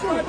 Let's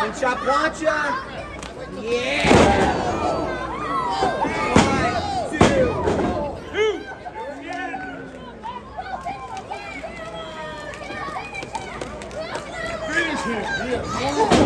Slingshot plancha. Yeah. One, two. Two. Finish him. Yeah.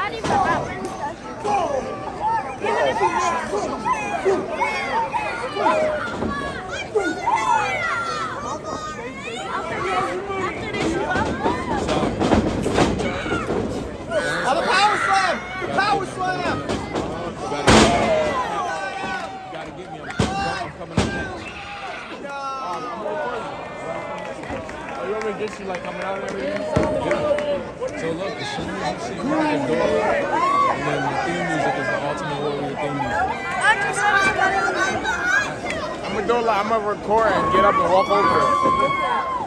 Not even a weapon. Even if After this, you up? Oh, the power slam! The power slam! gotta get me. I'm, I'm coming up next. You want me to get you like coming out and everything? Yeah. So look, as soon as you see the door, and then the theme music is the Ultimate Warrior theme music. I'm gonna do like I'm gonna record and get up and walk over.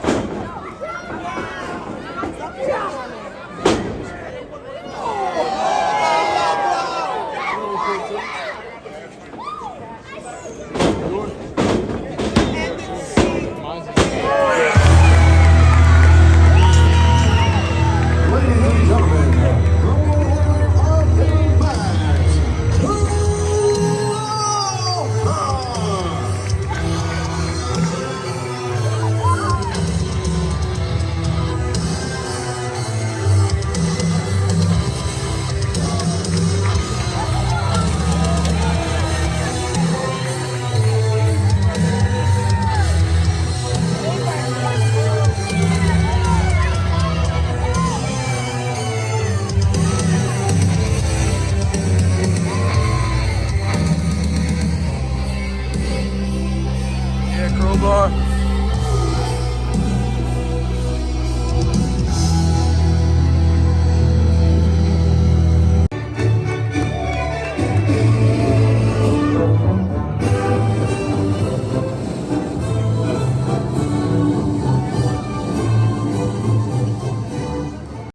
Bar.